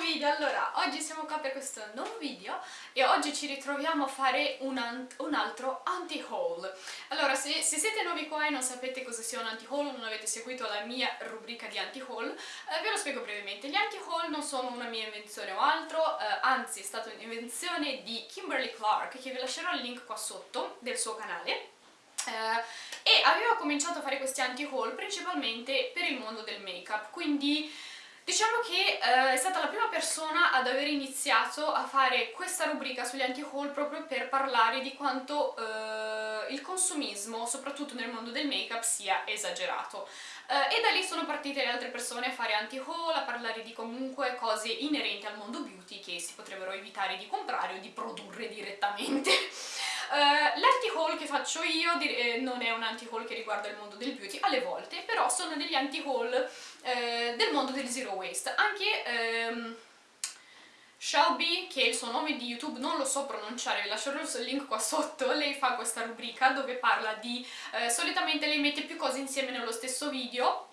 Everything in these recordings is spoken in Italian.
video! Allora, oggi siamo qua per questo nuovo video e oggi ci ritroviamo a fare un, un altro anti-haul. Allora, se, se, siete nuovi qua e non sapete cosa sia un anti-haul, non avete seguito la mia rubrica di anti-haul, eh, ve lo spiego brevemente. Gli anti-haul non sono una mia invenzione o altro, eh, anzi è stata un'invenzione di Kimberly Clark, che vi lascerò il link qua sotto del suo canale. Uh, e aveva cominciato a fare questi anti-haul principalmente per il mondo del make-up, quindi Diciamo che eh, è stata la prima persona ad aver iniziato a fare questa rubrica sugli anti-haul proprio per parlare di quanto eh, il consumismo, soprattutto nel mondo del make-up, sia esagerato. Eh, e da lì sono partite le altre persone a fare anti-haul, a parlare di comunque cose inerenti al mondo beauty che si potrebbero evitare di comprare o di produrre direttamente. Uh, L'anti-haul che faccio io eh, non è un anti-haul che riguarda il mondo del beauty, alle volte, però sono degli anti-haul eh, del mondo del zero waste. Anche ehm, Shelby, che è il suo nome di YouTube, non lo so pronunciare, vi lascerò il link qua sotto, lei fa questa rubrica dove parla di... Eh, solitamente lei mette più cose insieme nello stesso video,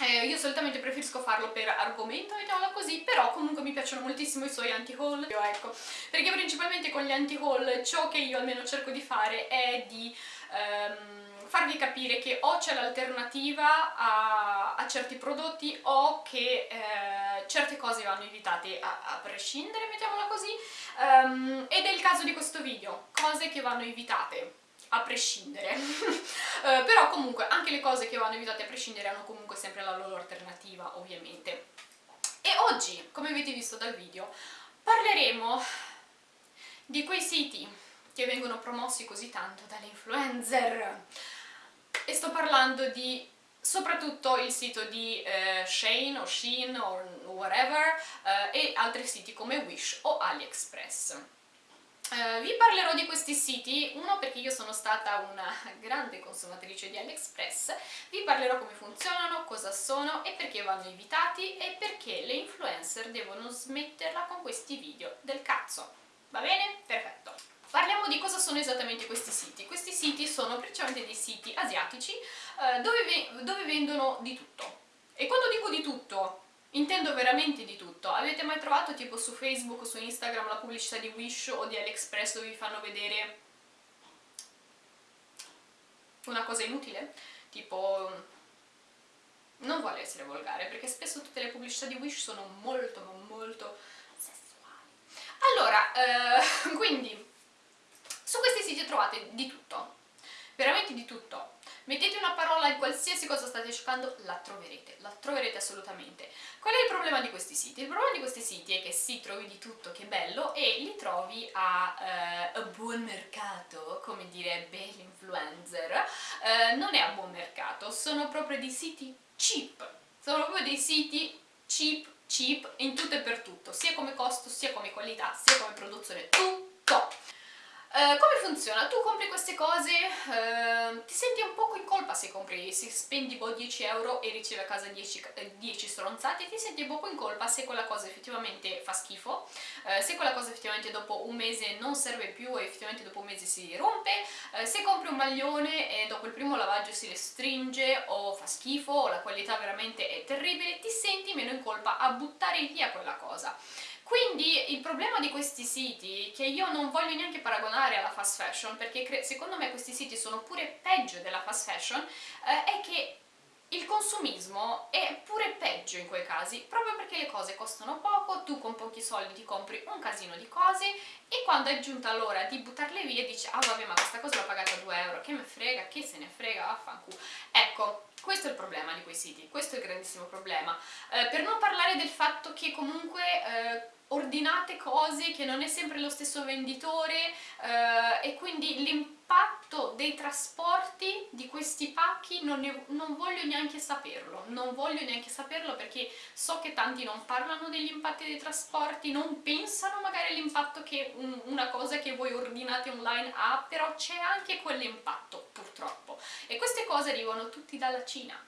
eh, io solitamente preferisco farlo per argomento, mettiamola così, però comunque mi piacciono moltissimo i suoi anti-haul, ecco, perché principalmente con gli anti-haul ciò che io almeno cerco di fare è di ehm, farvi capire che o c'è l'alternativa a, a, certi prodotti o che eh, certe cose vanno evitate a, a prescindere, mettiamola così, um, ed è il caso di questo video, cose che vanno evitate a prescindere. Uh, però comunque anche le cose che vanno evitate a prescindere hanno comunque sempre la loro alternativa ovviamente. E oggi, come avete visto dal video, parleremo di quei siti che vengono promossi così tanto dalle influencer e sto parlando di soprattutto il sito di eh, Shane o Shein o whatever eh, e altri siti come Wish o AliExpress Uh, vi parlerò di questi siti, uno perché io sono stata una grande consumatrice di AliExpress, vi parlerò come funzionano, cosa sono e perché vanno evitati e perché le influencer devono smetterla con questi video del cazzo. Va bene? Perfetto. Parliamo di cosa sono esattamente questi siti. Questi siti sono principalmente dei siti asiatici uh, dove, dove vendono di tutto. E quando dico di tutto, Intendo veramente di tutto. Avete mai trovato tipo su Facebook o su Instagram la pubblicità di Wish o di AliExpress dove vi fanno vedere una cosa inutile? Tipo... Non vuole essere volgare, perché spesso tutte le pubblicità di Wish sono molto, molto sessuali. Allora, eh, quindi, siti trovate di tutto, veramente di tutto. Mettete una parola in qualsiasi cosa state cercando, la troverete, la troverete assolutamente. Qual è il problema di questi siti? Il problema di questi siti è che sì, trovi di tutto, che bello, e li trovi a, eh, a buon mercato, come direbbe l'influencer. Eh, non è a buon mercato, sono proprio dei siti cheap, sono proprio dei siti cheap, cheap in tutto e per tutto, sia come costo, sia come qualità, sia come produzione, tutto! Uh, come funziona? Tu compri queste cose, uh, ti senti un poco in colpa se compri, se spendi boh 10 euro e ricevi a casa 10, 10 eh, stronzate, ti senti un poco in colpa se quella cosa effettivamente fa schifo, uh, se quella cosa effettivamente dopo un mese non serve più e effettivamente dopo un mese si rompe, se compri un maglione e dopo il primo lavaggio si restringe o fa schifo o la qualità veramente è terribile, ti senti meno in colpa a buttare via quella cosa. Quindi il problema di questi siti, che io non voglio neanche paragonare alla fast fashion, perché secondo me questi siti sono pure peggio della fast fashion, eh, è che il consumismo è pure peggio in quei casi, proprio perché le cose costano poco, tu con pochi soldi ti compri un casino di cose e quando è giunta l'ora di buttarle via dici ah vabbè ma questa cosa l'ho pagata 2 euro, che me frega, che se ne frega, vaffanculo. Ecco, questo è il problema di quei siti, questo è il grandissimo problema. Eh, per non parlare del fatto che comunque... Eh, ordinate cose che non è sempre lo stesso venditore eh, e quindi l'impatto dei trasporti di questi pacchi non, ne, non, voglio neanche saperlo, non voglio neanche saperlo perché so che tanti non parlano degli impatti dei trasporti, non pensano magari all'impatto che un, una cosa che voi ordinate online ha, però c'è anche quell'impatto purtroppo. E queste cose arrivano tutti dalla Cina,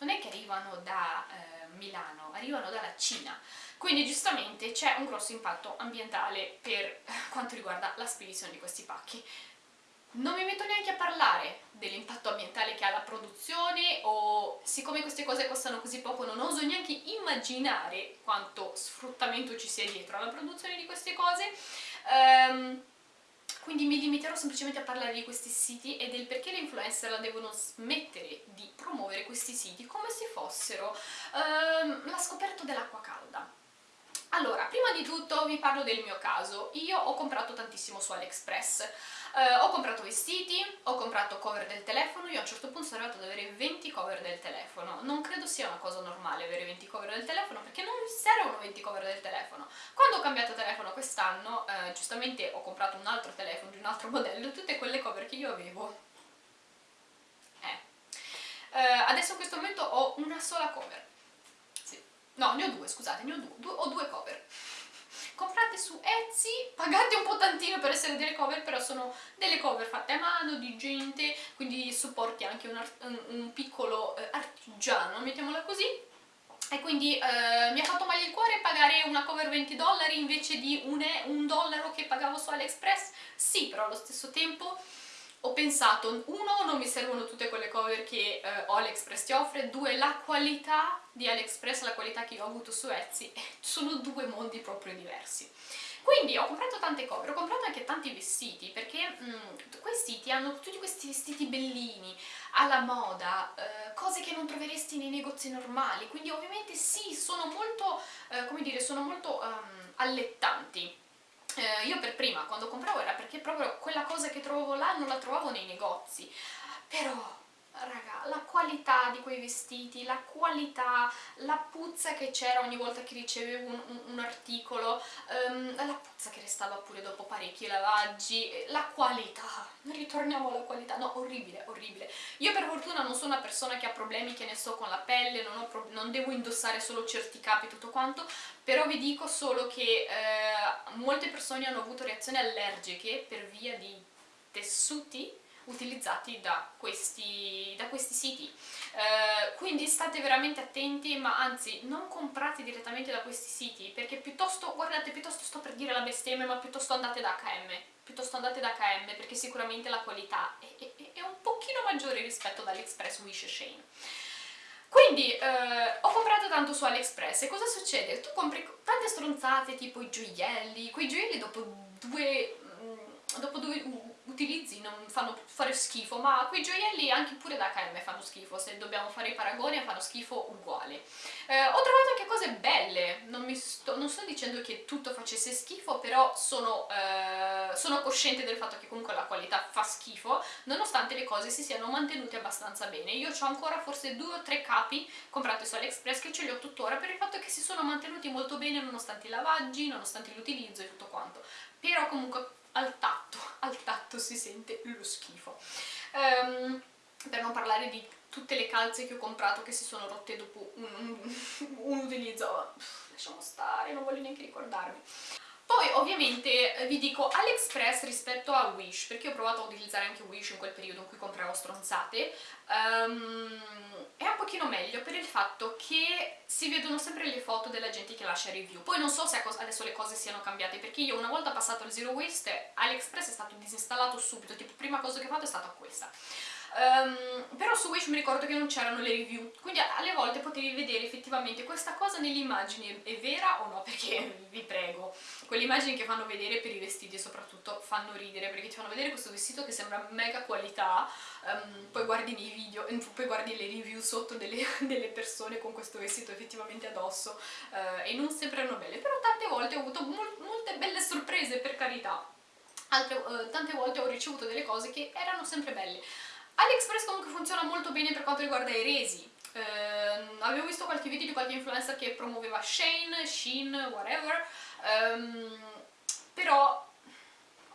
non è che arrivano da eh, Milano, arrivano dalla Cina. Quindi giustamente c'è un grosso impatto ambientale per quanto riguarda la spedizione di questi pacchi. Non mi metto neanche a parlare dell'impatto ambientale che ha la produzione o siccome queste cose costano così poco non oso neanche immaginare quanto sfruttamento ci sia dietro alla produzione di queste cose. Um, quindi mi limiterò semplicemente a parlare di questi siti e del perché le influencer la devono smettere di promuovere questi siti come se fossero um, la scoperta dell'acqua calda prima di tutto vi parlo del mio caso. Io ho comprato tantissimo su AliExpress. Eh, ho comprato vestiti, ho comprato cover del telefono, io a un certo punto sono arrivata ad avere 20 cover del telefono. Non credo sia una cosa normale avere 20 cover del telefono perché non mi servono 20 cover del telefono. Quando ho cambiato telefono quest'anno, eh, giustamente ho comprato un altro telefono di un altro modello, tutte quelle cover che io avevo. Eh. Eh, adesso in questo momento ho una sola cover no ne ho due scusate ne ho due, due ho due cover comprate su Etsy, pagate un po' tantino per essere delle cover, però sono delle cover fatte a mano, di gente, quindi supporti anche un, un, piccolo eh, artigiano, mettiamola così, e quindi eh, mi ha fatto male il cuore pagare una cover 20 dollari invece di un, un dollaro che pagavo su AliExpress? Sì, però allo stesso tempo ho pensato, uno, non mi servono tutte quelle cover che eh, AliExpress ti offre, due, la qualità di AliExpress, la qualità che io ho avuto su Etsy, sono due mondi proprio diversi. Quindi ho comprato tante cover, ho comprato anche tanti vestiti, perché mh, mm, quei siti hanno tutti questi vestiti bellini, alla moda, eh, cose che non troveresti nei negozi normali, quindi ovviamente sì, sono molto, eh, come dire, sono molto um, allettanti eh, io per prima quando compravo era perché proprio quella cosa che trovavo là non la trovavo nei negozi. Però raga, la qualità di quei vestiti, la qualità, la puzza che c'era ogni volta che ricevevo un, un, un articolo, um, la puzza che restava pure dopo parecchi lavaggi, la qualità, ritorniamo alla qualità, no, orribile, orribile. Io per fortuna non sono una persona che ha problemi, che ne so, con la pelle, non, non devo indossare solo certi capi e tutto quanto, però vi dico solo che eh, molte persone hanno avuto reazioni allergiche per via di tessuti utilizzati da questi, da questi siti. Eh, quindi state veramente attenti, ma anzi non comprate direttamente da questi siti, perché piuttosto, guardate, piuttosto sto per dire la bestemmia, ma piuttosto andate da H&M, piuttosto andate da H&M perché sicuramente la qualità è, è, è un pochino maggiore rispetto ad AliExpress, Wish Shane. Quindi eh, ho comprato tanto su AliExpress e cosa succede? Tu compri tante stronzate tipo i gioielli, quei gioielli dopo due, mm, dopo due utilizzi non fanno fare schifo, ma quei gioielli anche pure da H&M fanno schifo, se dobbiamo fare i paragoni fanno schifo uguali. Eh, ho trovato anche cose belle, non, sto, non, sto, dicendo che tutto facesse schifo, però sono, eh, sono cosciente del fatto che comunque la qualità fa schifo, nonostante le cose si siano mantenute abbastanza bene. Io ho ancora forse due o tre capi comprati su AliExpress che ce li ho tuttora per il fatto che si sono mantenuti molto bene nonostante i lavaggi, nonostante l'utilizzo e tutto quanto. Però comunque al tatto, al tatto si sente lo schifo. Um, per non parlare di tutte le calze che ho comprato che si sono rotte dopo un, un, un utilizzo, lasciamo stare, non voglio neanche ricordarmi. Poi ovviamente eh, vi dico AliExpress rispetto a Wish, perché ho provato a utilizzare anche Wish in quel periodo in cui compravo stronzate, um, è un pochino meglio per il fatto si vedono sempre le foto della gente che lascia review. Poi non so se adesso le cose siano cambiate, perché io una volta passato il Zero Waste, AliExpress è stato disinstallato subito, tipo prima cosa che ho fatto è stata questa. Um, però su Wish mi ricordo che non c'erano le review, quindi alle volte potevi vedere effettivamente questa cosa nelle immagini è vera o no, perché vi prego, quelle immagini che fanno vedere per i vestiti soprattutto fanno ridere, perché ti fanno vedere questo vestito che sembra mega qualità, um, poi guardi nei video, poi guardi le review sotto delle, delle persone con questo vestito effettivamente addosso uh, e non sembrano belle, però tante volte ho avuto mol molte belle sorprese per carità. Altre, uh, tante volte ho ricevuto delle cose che erano sempre belle AliExpress comunque funziona molto bene per quanto riguarda i resi. Eh, avevo visto qualche video di qualche influencer che promuoveva Shane, Shein, whatever, um, però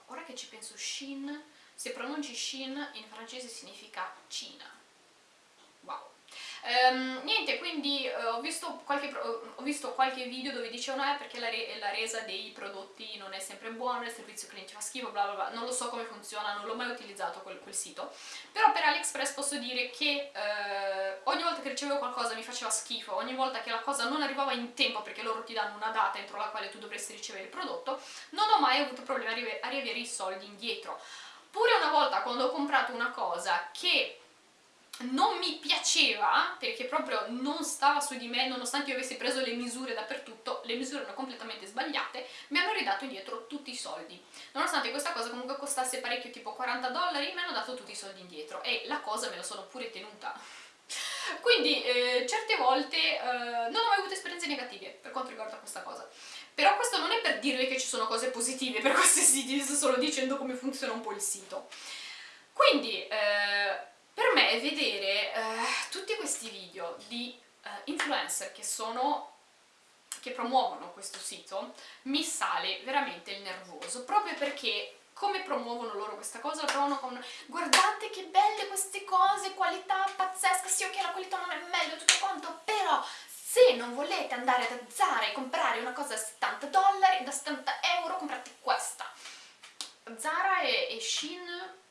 ora che ci penso Shein, se pronunci Shein in francese significa Cina. Um, niente, quindi uh, ho, visto qualche, ho, visto qualche, video dove dicevano eh perché la, re la, resa dei prodotti non è sempre buona, il servizio cliente fa schifo, bla bla bla, non lo so come funziona, non l'ho mai utilizzato quel, quel, sito, però per AliExpress posso dire che uh, ogni volta che ricevevo qualcosa mi faceva schifo, ogni volta che la cosa non arrivava in tempo perché loro ti danno una data entro la quale tu dovresti ricevere il prodotto, non ho mai avuto problemi a riavere i soldi indietro. Pure una volta quando ho comprato una cosa che non mi piaceva perché proprio non stava su di me nonostante io avessi preso le misure dappertutto le misure erano completamente sbagliate mi hanno ridato indietro tutti i soldi. Nonostante questa cosa comunque costasse parecchio tipo 40 dollari mi hanno dato tutti i soldi indietro e la cosa me la sono pure tenuta. Quindi eh, certe volte eh, non ho mai avuto esperienze negative per quanto riguarda questa cosa. Però questo non è per dirvi che ci sono cose positive per questi siti, sto solo dicendo come funziona un po' il sito. Quindi eh, per me vedere eh, tutti questi video di eh, influencer che sono che promuovono questo sito mi sale veramente il nervoso proprio perché come promuovono loro questa cosa? Lo promuovono con guardate che belle queste cose, qualità pazzesca, sì ok la qualità non è meglio, tutto quanto, però se non volete andare da Zara e comprare una cosa da 70 dollari, da 70 euro, comprate questa. Zara e, e Shein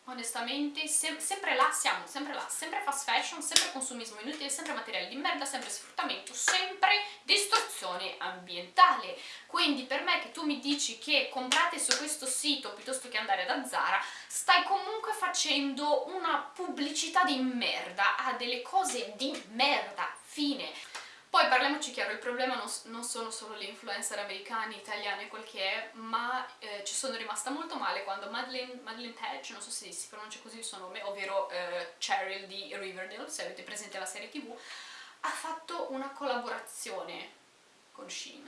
onestamente sem sempre là siamo, sempre là, sempre fast fashion, sempre consumismo inutile, sempre materiali di merda, sempre sfruttamento, sempre distruzione ambientale. Quindi per me che tu mi dici che comprate su questo sito piuttosto che andare da Zara, stai comunque facendo una pubblicità di merda, a delle cose di merda, fine. Poi parliamoci chiaro, il problema non, non sono solo le influencer americane, italiane, quel che è, ma eh, ci sono rimasta molto male quando Madeleine, Madeleine Page, non so se si pronuncia così il suo nome, ovvero eh, Cheryl di Riverdale, se avete presente la serie tv, ha fatto una collaborazione con Shein.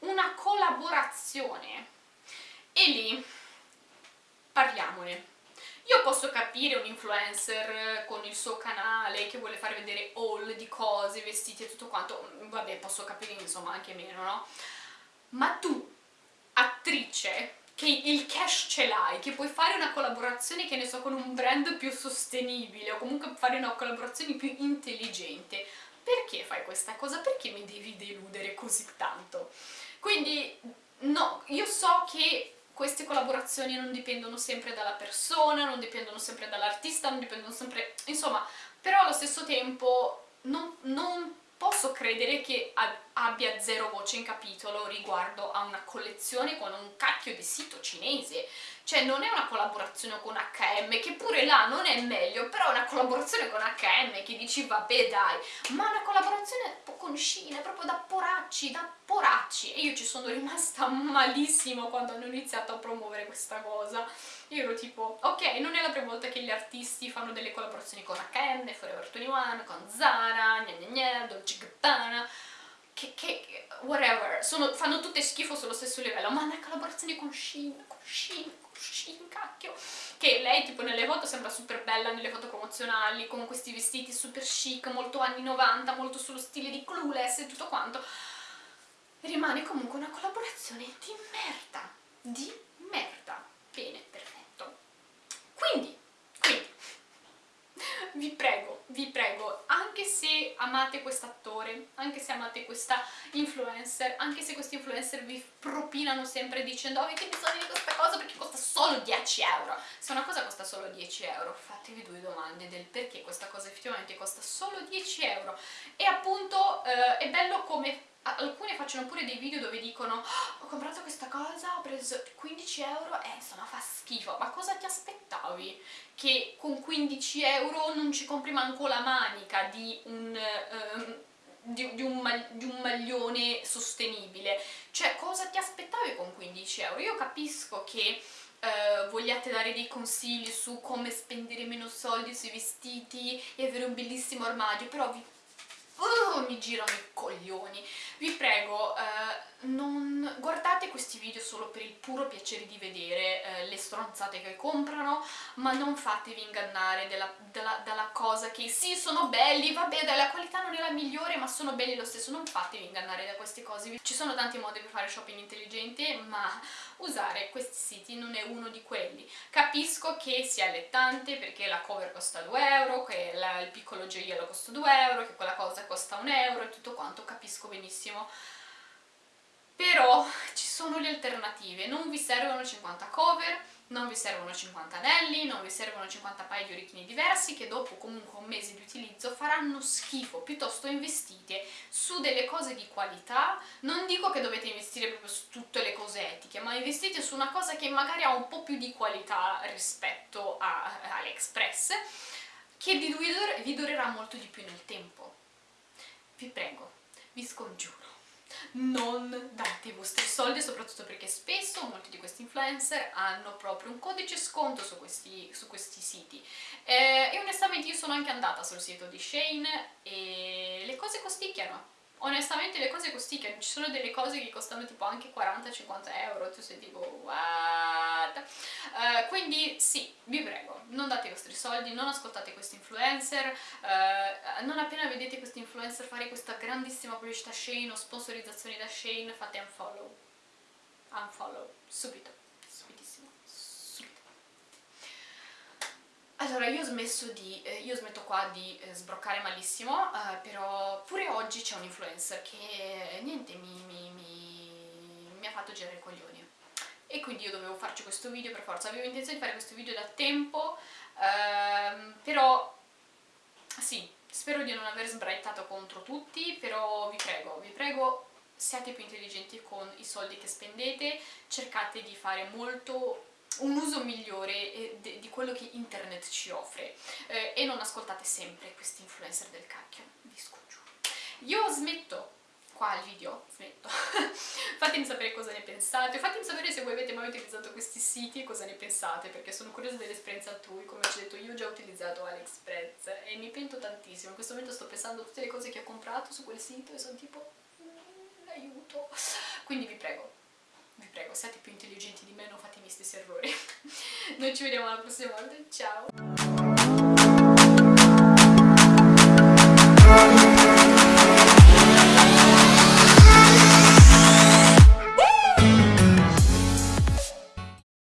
Una collaborazione! E lì parliamone io posso capire un influencer con il suo canale che vuole far vedere haul di cose, vestiti e tutto quanto, vabbè posso capire insomma anche meno, no? Ma tu, attrice, che il cash ce l'hai, che puoi fare una collaborazione, che ne so, con un brand più sostenibile o comunque fare una collaborazione più intelligente, perché fai questa cosa? Perché mi devi deludere così tanto? Quindi, no, io so che queste collaborazioni non dipendono sempre dalla persona, non dipendono sempre dall'artista, non dipendono sempre... insomma, però allo stesso tempo non, non posso credere che abbia zero voce in capitolo riguardo a una collezione con un cacchio di sito cinese. Cioè non è una collaborazione con H&M che pure là non è meglio però è una collaborazione con H&M che dici vabbè dai. Ma una collaborazione con Shein proprio da poracci da poracci. E io ci sono rimasta malissimo quando hanno iniziato a promuovere questa cosa. Io ero tipo ok non è la prima volta che artisti fanno delle collaborazioni con H&M, Forever 21, con Zara, gna gna gna, Dolce Gabbana che, che whatever, sono, fanno tutte schifo sullo stesso livello, ma una collaborazione con Shein, con Shein, con Shein, cacchio, che lei tipo nelle foto sembra super bella, nelle foto promozionali, con questi vestiti super chic, molto anni 90, molto sullo stile di Clueless e tutto quanto, rimane comunque una collaborazione di merda, di merda, bene, perfetto. Quindi, vi prego, vi prego, anche se amate quest'attore, anche se amate questa influencer, anche se questi influencer vi propinano sempre dicendo avete bisogno di questa cosa perché costa solo 10 euro, se una cosa costa solo 10 euro fatevi due domande del perché questa cosa effettivamente costa solo 10 euro. E appunto eh, è bello come alcune facciano pure dei video dove dicono oh, ho comprato questa cosa, ho preso 15 euro e insomma fa schifo ma cosa ti aspettavi? che con 15 euro non ci compri manco la manica di un, um, di, di, un, di un maglione sostenibile cioè cosa ti aspettavi con 15 euro? io capisco che Uh, vogliate dare dei consigli su come spendere meno soldi sui vestiti e avere un bellissimo armadio, però vi uh, mi girano i coglioni. Vi prego, eh, non guardate questi video solo per il puro piacere di vedere eh, le stronzate che comprano, ma non fatevi ingannare della, della, dalla cosa che sì, sono belli, vabbè, la qualità non è la migliore, ma sono belli lo stesso, non fatevi ingannare da queste cose. Ci sono tanti modi per fare shopping intelligente, ma usare questi siti non è uno di quelli. Capisco che sia allettante perché la cover costa 2 euro, che la, il piccolo gioiello costa 2 euro, che quella cosa costa 1 euro e tutto quanto, capisco benissimo però ci sono le alternative, non vi servono 50 cover, non vi servono 50 anelli, non vi servono 50 paia di orecchini diversi che dopo comunque un mese di utilizzo faranno schifo, piuttosto investite su delle cose di qualità, non dico che dovete investire proprio su tutte le cose etiche, ma investite su una cosa che magari ha un po' più di qualità rispetto a, a AliExpress, che vi durerà molto di più nel tempo. Vi prego, vi scongiuro non date i vostri soldi, soprattutto perché spesso molti di questi influencer hanno proprio un codice sconto su questi, su questi siti. Eh, e onestamente io sono anche andata sul sito di Shane e le cose costicchiano onestamente le cose costicchiano, ci sono delle cose che costano tipo anche 40-50 euro, tu sei tipo what? Uh, quindi sì, vi prego, non date i vostri soldi, non ascoltate questi influencer, uh, non appena vedete questi influencer fare questa grandissima pubblicità Shane o sponsorizzazioni da Shane, fate unfollow, unfollow, subito. Allora, io di, eh, io smetto qua di eh, sbroccare malissimo, eh, però pure oggi c'è un influencer che, niente, mi, mi, mi, mi ha fatto girare i coglioni. E quindi io dovevo farci questo video per forza, avevo intenzione di fare questo video da tempo, ehm, però sì, spero di non aver sbraitato contro tutti, però vi prego, vi prego siate più intelligenti con i soldi che spendete, cercate di fare molto un uso migliore eh, di quello che internet ci offre. Eh, e non ascoltate sempre questi influencer del cacchio, vi scongiuro. Io smetto qua il video, smetto. fatemi sapere cosa ne pensate, fatemi sapere se voi avete mai utilizzato questi siti e cosa ne pensate, perché sono curiosa dell'esperienza altrui, come ho detto io ho già utilizzato AliExpress e mi pento tantissimo, in questo momento sto pensando a tutte le cose che ho comprato su quel sito e sono tipo, mm, aiuto, quindi vi prego, vi prego, siate più intelligenti di me, non fate i miei stessi errori. Noi ci vediamo la prossima volta, ciao!